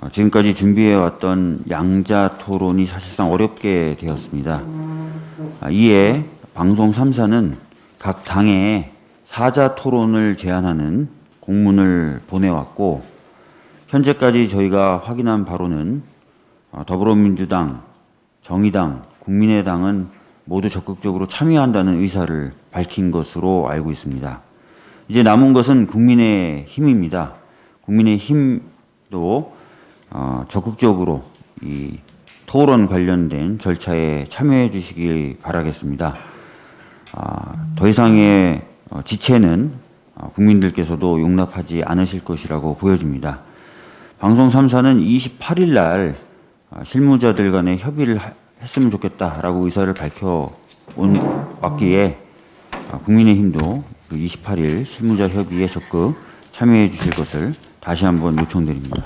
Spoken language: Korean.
어, 지금까지 준비해왔던 양자 토론이 사실상 어렵게 되었습니다. 아, 이에 방송 3사는 각 당에 사자 토론을 제안하는 공문을 보내왔고 현재까지 저희가 확인한 바로는 어, 더불어민주당, 정의당, 국민의당은 모두 적극적으로 참여한다는 의사를 밝힌 것으로 알고 있습니다. 이제 남은 것은 국민의 힘입니다. 국민의 힘도 어, 적극적으로 이 토론 관련된 절차에 참여해 주시기 바라겠습니다. 아, 더 이상의 어, 지체는 어, 국민들께서도 용납하지 않으실 것이라고 보여집니다. 방송 3사는 28일 날 어, 실무자들 간의 협의를 하- 했으면 좋겠다라고 의사를 밝혀 온 왔기에 어, 국민의힘도 그 28일 실무자 협의에 적극 참여해 주실 것을 다시 한번 요청드립니다.